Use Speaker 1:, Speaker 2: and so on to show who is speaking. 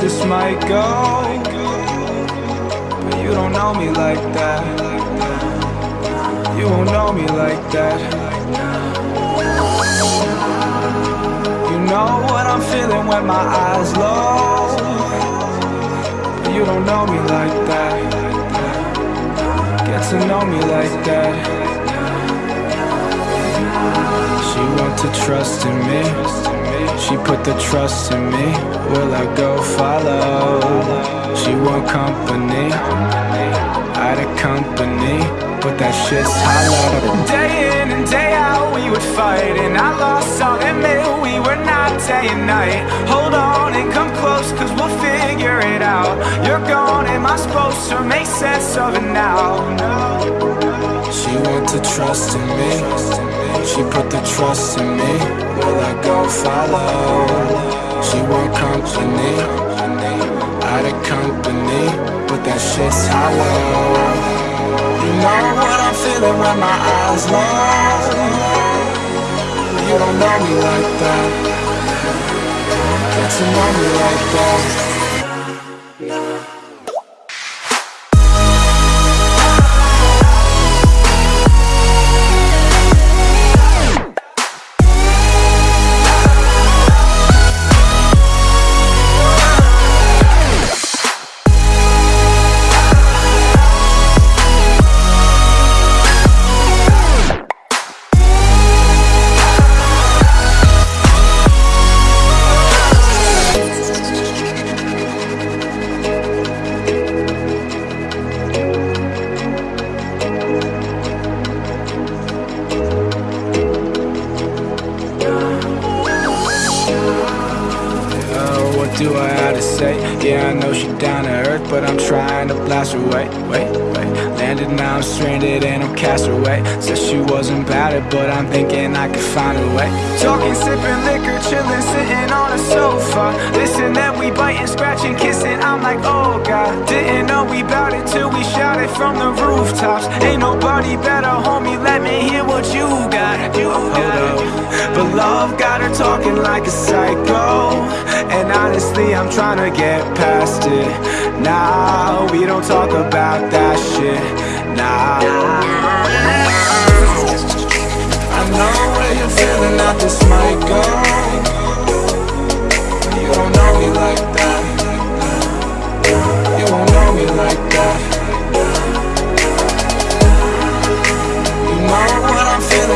Speaker 1: this might go. But you don't know me like that. You won't know me like that. You know what I'm feeling when my eyes low But you don't know me like that. Get to know me like that She want to trust in me. She put the trust in me. Will I go follow? She want company. Out of company. But that shit's hollow. Day in and day out we would fight. And I lost, I'll admit we were not day and night. Hold on and come close cause we'll figure it out. You're gone, am I supposed to make sense of it now? She want to trust in me. She put the trust in me. Will I go follow? She want company. Out of company But that shit's hollow. You know what I'm feeling when my eyes low. You don't know me like that. Get to know me like that do I have to say? Yeah, I know she down to earth, but I'm trying to blast her away. Wait, wait. Landed now, I'm stranded and I'm cast away. Said she wasn't bad, but I'm thinking I could find a way. Talking, sipping liquor, chilling, sitting on a sofa. Listen, then we biting, scratching, kissing. I'm like, oh god, didn't know we bout it till we shouted from the rooftops. Ain't nobody better, homie. Let me hear what you got. You got. But love got her talking like a psycho. And honestly, I'm trying to get past it. Nah, we don't talk about that shit. Nah. I know where you're feeling that this might go.